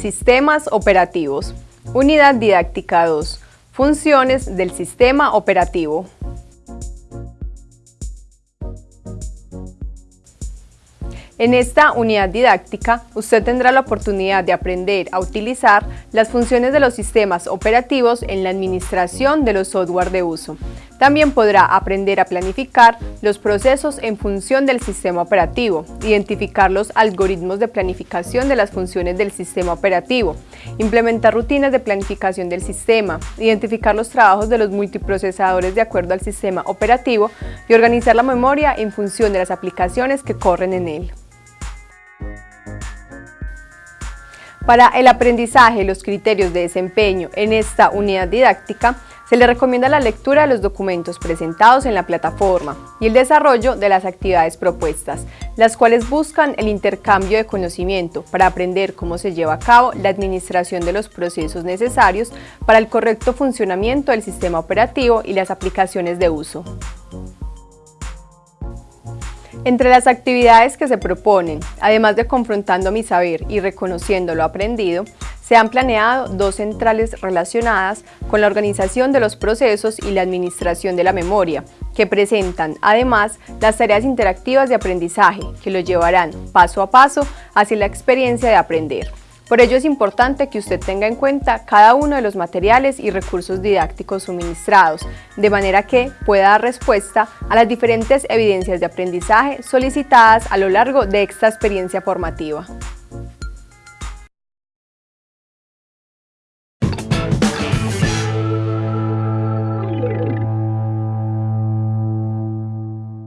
Sistemas operativos. Unidad didáctica 2. Funciones del sistema operativo. En esta unidad didáctica, usted tendrá la oportunidad de aprender a utilizar las funciones de los sistemas operativos en la administración de los software de uso. También podrá aprender a planificar los procesos en función del sistema operativo, identificar los algoritmos de planificación de las funciones del sistema operativo, implementar rutinas de planificación del sistema, identificar los trabajos de los multiprocesadores de acuerdo al sistema operativo y organizar la memoria en función de las aplicaciones que corren en él. Para el aprendizaje y los criterios de desempeño en esta unidad didáctica, se le recomienda la lectura de los documentos presentados en la plataforma y el desarrollo de las actividades propuestas, las cuales buscan el intercambio de conocimiento para aprender cómo se lleva a cabo la administración de los procesos necesarios para el correcto funcionamiento del sistema operativo y las aplicaciones de uso. Entre las actividades que se proponen, además de confrontando mi saber y reconociendo lo aprendido, se han planeado dos centrales relacionadas con la organización de los procesos y la administración de la memoria, que presentan además las tareas interactivas de aprendizaje que lo llevarán paso a paso hacia la experiencia de aprender. Por ello es importante que usted tenga en cuenta cada uno de los materiales y recursos didácticos suministrados, de manera que pueda dar respuesta a las diferentes evidencias de aprendizaje solicitadas a lo largo de esta experiencia formativa.